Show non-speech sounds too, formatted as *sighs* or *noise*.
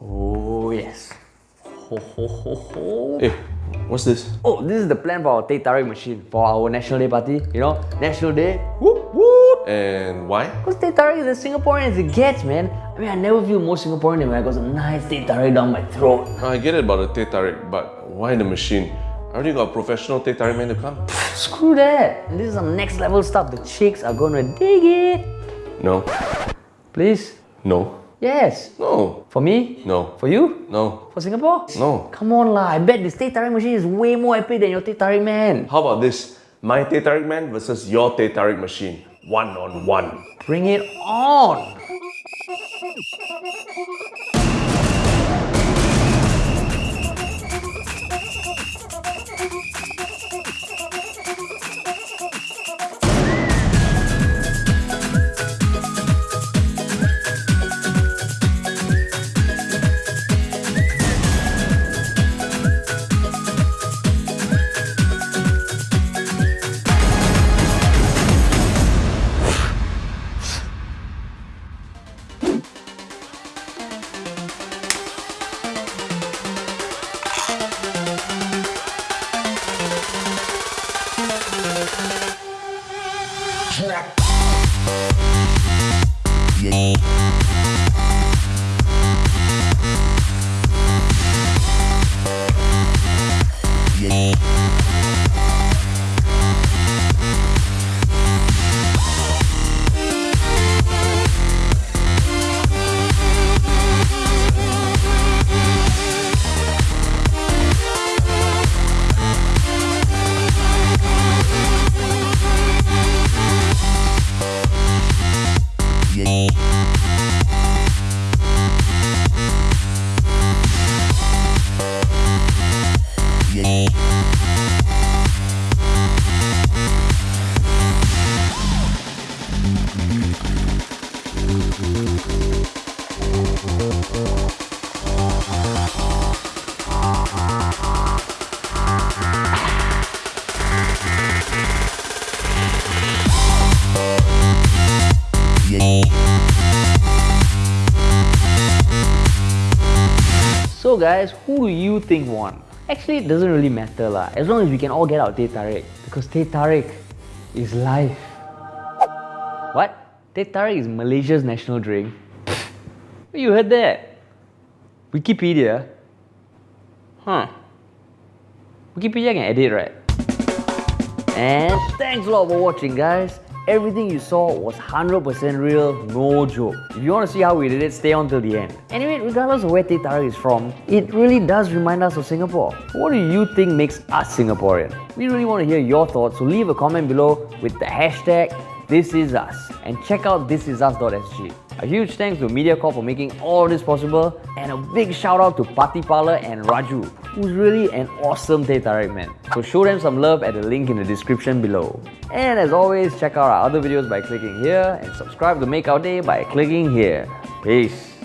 Oh yes. Ho ho ho ho. Hey, what's this? Oh, this is the plan for our Teh Tarik machine for our National Day party. You know, National Day. Whoop whoop. And why? Because Teh Tarik is as Singaporean as it gets, man. I mean, I never feel more Singaporean than when I got some nice Teh Tarik down my throat. I get it about the Teh Tarik, but why the machine? I already got a professional Teh Tarik man to come. *sighs* Screw that. This is some next level stuff. The chicks are gonna dig it. No, Please. no, Yes. no, For me? no, For you? no, For Singapore? no. Come on lah, I bet this Teh Tarik machine is way more epic than your Teh Tarik man. How about this? My Teh Tarik man versus your Teh Tarik machine. One on one. Bring it on! Yeah. So guys, who do you think won? Actually, it doesn't really matter lah. As long as we can all get our Teh Tarik. Because Teh Tarik is life. What? Teh Tarik is Malaysia's national drink? you heard that? Wikipedia? Huh. Wikipedia can edit, right? And thanks a lot for watching, guys. Everything you saw was 100% real, no joke. If you want to see how we did it, stay on till the end. Anyway, regardless of where Teh Tarik is from, it really does remind us of Singapore. What do you think makes us Singaporean? We really want to hear your thoughts, so leave a comment below with the hashtag ThisIsUs and check out thisisus.sg. A huge thanks to MediaCorp for making all this possible and a big shout out to Party Parlor and Raju, who's really an awesome Teh Tarik man. So show them some love at the link in the description below. And as always, check out our other videos by clicking here and subscribe to make our day by clicking here. Peace.